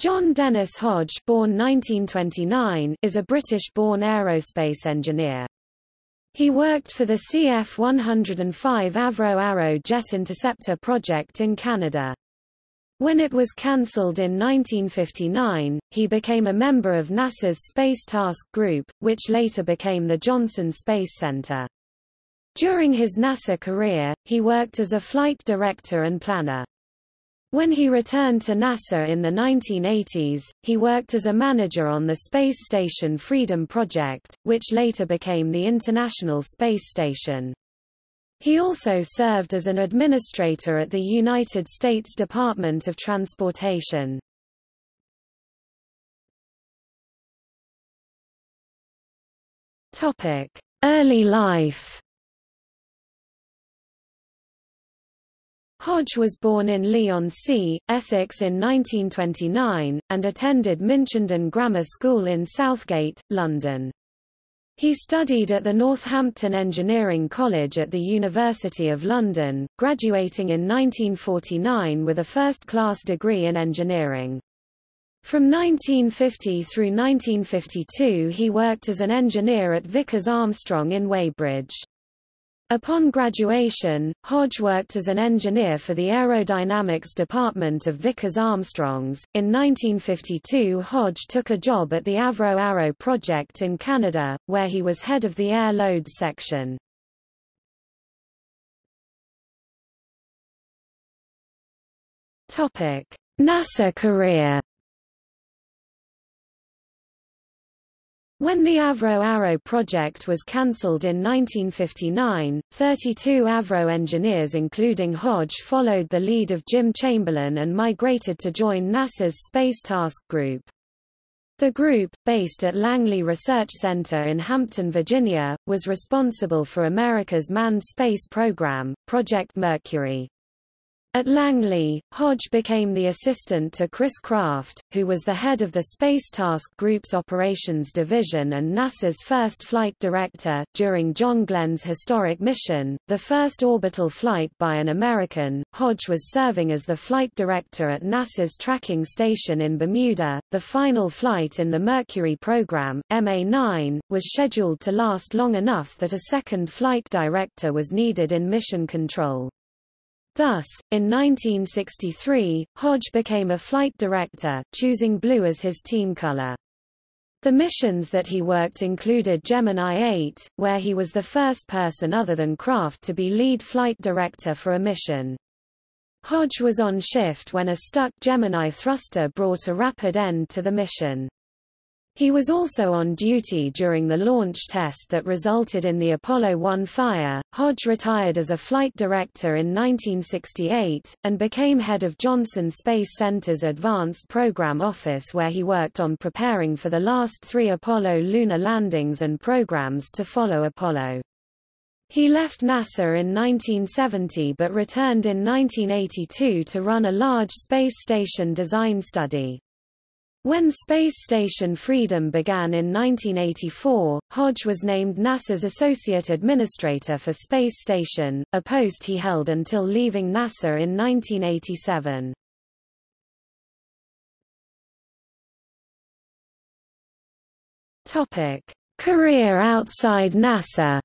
John Dennis Hodge born 1929, is a British-born aerospace engineer. He worked for the CF-105 Avro Arrow jet interceptor project in Canada. When it was cancelled in 1959, he became a member of NASA's Space Task Group, which later became the Johnson Space Center. During his NASA career, he worked as a flight director and planner. When he returned to NASA in the 1980s, he worked as a manager on the space station Freedom Project, which later became the International Space Station. He also served as an administrator at the United States Department of Transportation. Early life Hodge was born in Leigh-on-Sea, Essex in 1929, and attended Minchenden Grammar School in Southgate, London. He studied at the Northampton Engineering College at the University of London, graduating in 1949 with a first-class degree in engineering. From 1950 through 1952 he worked as an engineer at Vickers Armstrong in Weybridge. Upon graduation, Hodge worked as an engineer for the aerodynamics department of Vickers Armstrongs. In 1952, Hodge took a job at the Avro Arrow project in Canada, where he was head of the air loads section. NASA career. When the Avro Arrow project was cancelled in 1959, 32 Avro engineers including Hodge followed the lead of Jim Chamberlain and migrated to join NASA's Space Task Group. The group, based at Langley Research Center in Hampton, Virginia, was responsible for America's manned space program, Project Mercury. At Langley, Hodge became the assistant to Chris Kraft, who was the head of the Space Task Group's Operations Division and NASA's first flight director. During John Glenn's historic mission, the first orbital flight by an American, Hodge was serving as the flight director at NASA's tracking station in Bermuda. The final flight in the Mercury program, MA9, was scheduled to last long enough that a second flight director was needed in mission control. Thus, in 1963, Hodge became a flight director, choosing blue as his team color. The missions that he worked included Gemini 8, where he was the first person other than Kraft to be lead flight director for a mission. Hodge was on shift when a stuck Gemini thruster brought a rapid end to the mission. He was also on duty during the launch test that resulted in the Apollo 1 fire. Hodge retired as a flight director in 1968, and became head of Johnson Space Center's Advanced Program Office where he worked on preparing for the last three Apollo lunar landings and programs to follow Apollo. He left NASA in 1970 but returned in 1982 to run a large space station design study. When Space Station Freedom began in 1984, Hodge was named NASA's Associate Administrator for Space Station, a post he held until leaving NASA in 1987. Career outside NASA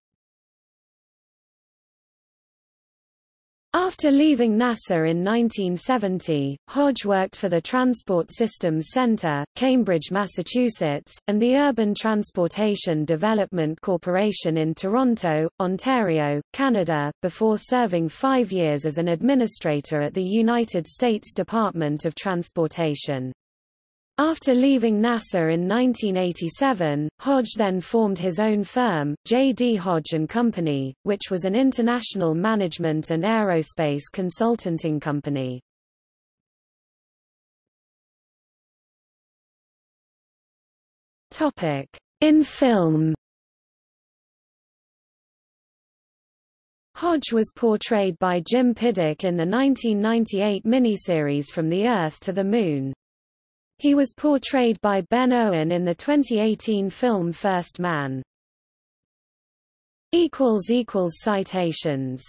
After leaving NASA in 1970, Hodge worked for the Transport Systems Center, Cambridge, Massachusetts, and the Urban Transportation Development Corporation in Toronto, Ontario, Canada, before serving five years as an administrator at the United States Department of Transportation. After leaving NASA in 1987, Hodge then formed his own firm, J. D. Hodge & Company, which was an international management and aerospace consulting company. In film Hodge was portrayed by Jim Piddock in the 1998 miniseries From the Earth to the Moon. He was portrayed by Ben Owen in the 2018 film First Man. Citations